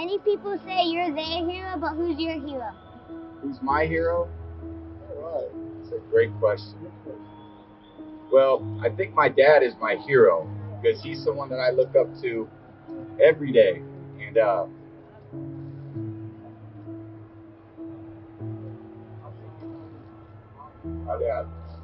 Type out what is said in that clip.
Many people say you're their hero, but who's your hero? Who's my hero? All right. That's a great question. Well, I think my dad is my hero because he's someone that I look up to every day. And uh, my.